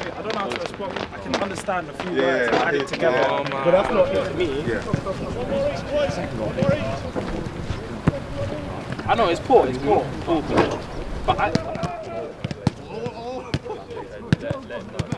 I don't know how to respond. I can understand a few yeah, words and add it together. Yeah. Oh, but that's not me. Yeah. I know, it's poor, it's poor. Mm-hmm. But I... Oh, oh.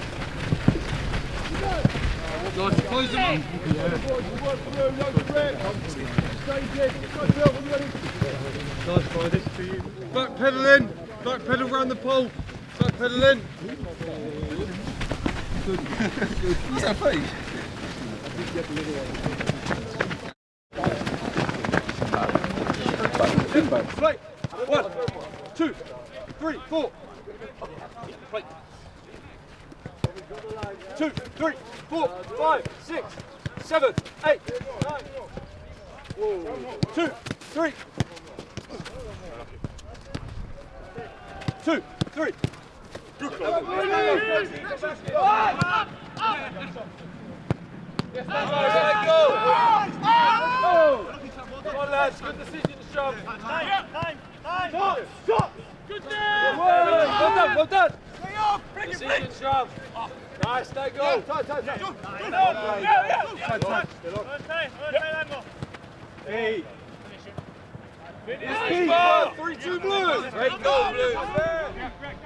this. Close them Back pedal in, back pedal round the pole, back pedal in. What's that face? Play. One, two, three, four. Play. Two, three, four, five, six, seven, eight, nine. Two, three. Two, three. Let go. Come on, lads. Good decision shove. Time, time, time. Stop, stop. Good Well done, well done. Decision shove. Nice. Hey. Finish. Great goal,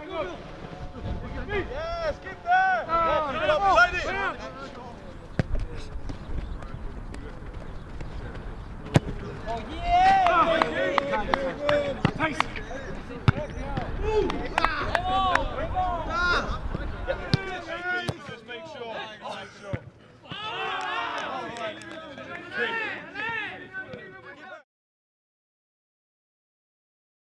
blue. Yes, keep there. Keep it up, lady. Oh, yeah!